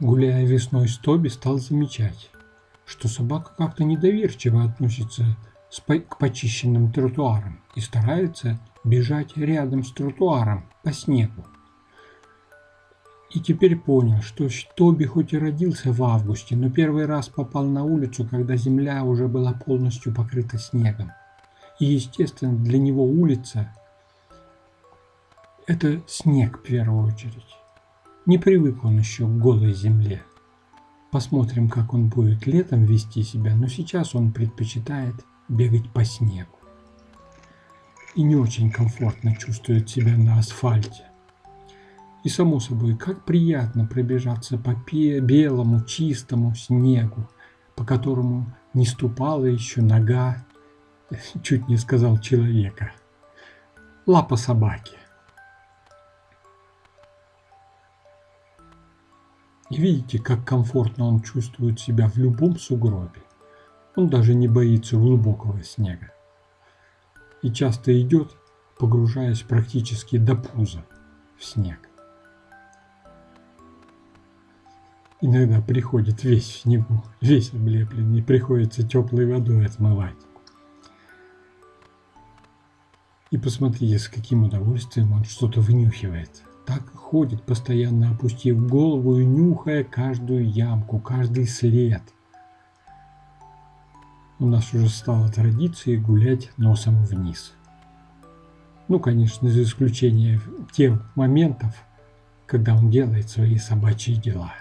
Гуляя весной с Тоби, стал замечать, что собака как-то недоверчиво относится к почищенным тротуарам и старается бежать рядом с тротуаром по снегу. И теперь понял, что Тоби хоть и родился в августе, но первый раз попал на улицу, когда земля уже была полностью покрыта снегом. И, естественно, для него улица – это снег в первую очередь. Не привык он еще к голой земле. Посмотрим, как он будет летом вести себя, но сейчас он предпочитает бегать по снегу. И не очень комфортно чувствует себя на асфальте. И само собой, как приятно пробежаться по белому, чистому снегу, по которому не ступала еще нога, чуть не сказал человека, лапа собаки. И видите, как комфортно он чувствует себя в любом сугробе. Он даже не боится глубокого снега. И часто идет, погружаясь практически до пуза в снег. Иногда приходит весь в снегу, весь облепленный, приходится теплой водой отмывать. И посмотрите, с каким удовольствием он что-то вынюхивает. Так ходит, постоянно опустив голову и нюхая каждую ямку, каждый след. У нас уже стало традицией гулять носом вниз. Ну, конечно, за исключением тех моментов, когда он делает свои собачьи дела.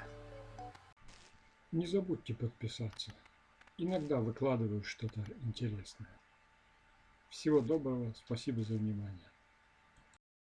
Не забудьте подписаться. Иногда выкладываю что-то интересное. Всего доброго, спасибо за внимание.